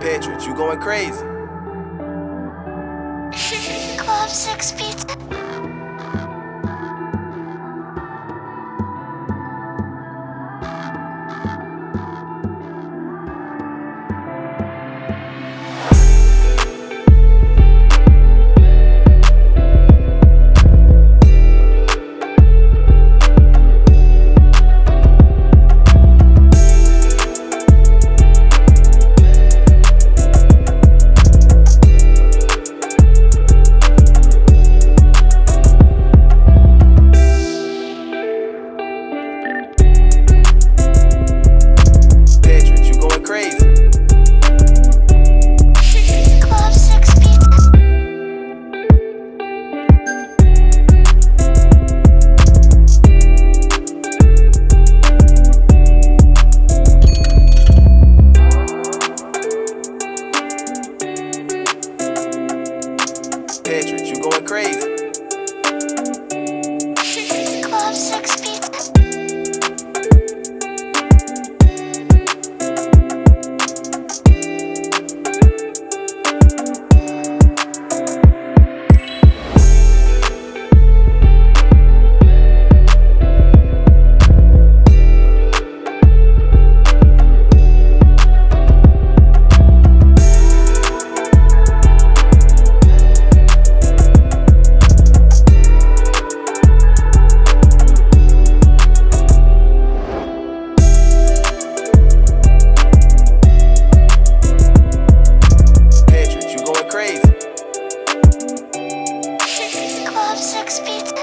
Patriot, you going crazy. Club Six Pizza. Tetris, you going crazy. six